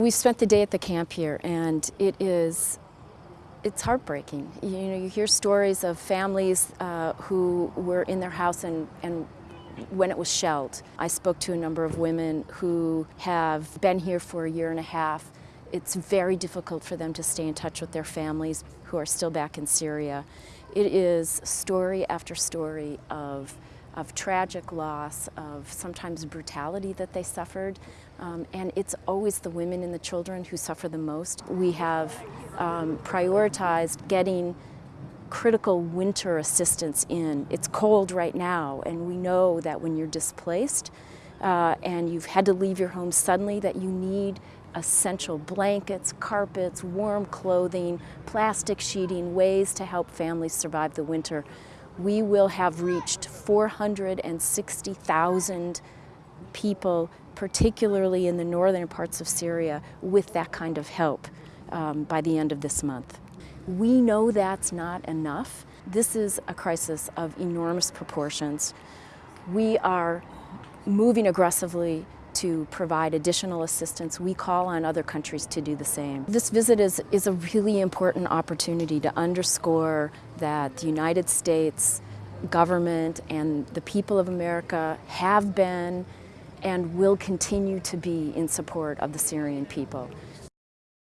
We spent the day at the camp here and it is it's heartbreaking. You know, you hear stories of families uh, who were in their house and, and when it was shelled. I spoke to a number of women who have been here for a year and a half. It's very difficult for them to stay in touch with their families who are still back in Syria. It is story after story of of tragic loss, of sometimes brutality that they suffered. Um, and it's always the women and the children who suffer the most. We have um, prioritized getting critical winter assistance in. It's cold right now, and we know that when you're displaced uh, and you've had to leave your home suddenly, that you need essential blankets, carpets, warm clothing, plastic sheeting, ways to help families survive the winter we will have reached 460,000 people, particularly in the northern parts of Syria, with that kind of help um, by the end of this month. We know that's not enough. This is a crisis of enormous proportions. We are moving aggressively to provide additional assistance. We call on other countries to do the same. This visit is, is a really important opportunity to underscore that the United States government and the people of America have been and will continue to be in support of the Syrian people.